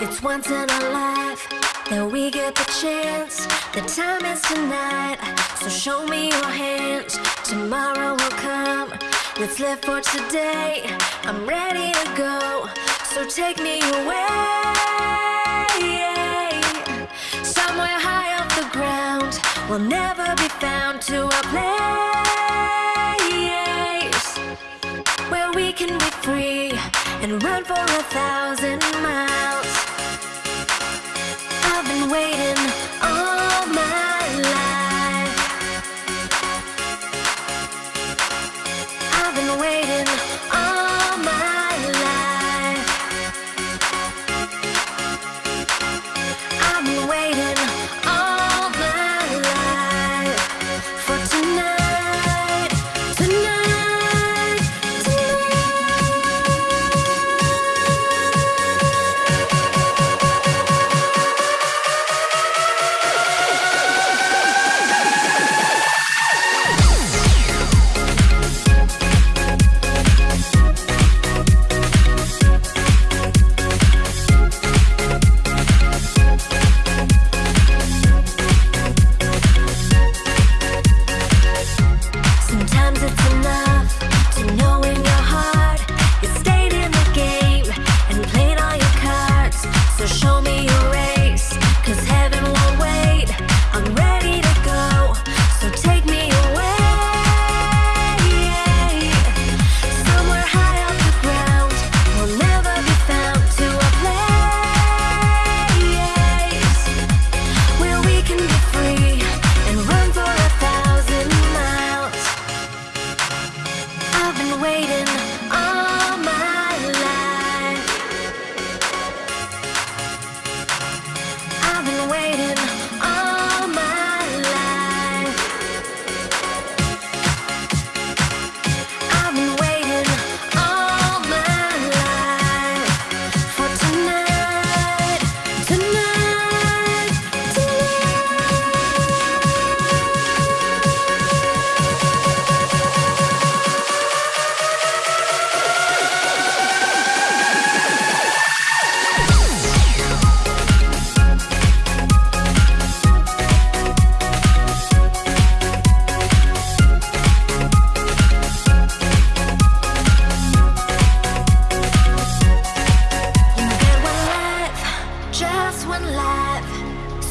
It's once in a life that we get the chance. The time is tonight, so show me your hands. Tomorrow will come. Let's live for today. I'm ready to go, so take me away. Somewhere high off the ground, we'll never be found to a place where we can be free and run for a thousand miles.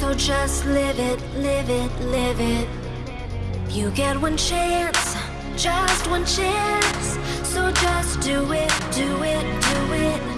So just live it, live it, live it. You get one chance, just one chance. So just do it, do it, do it.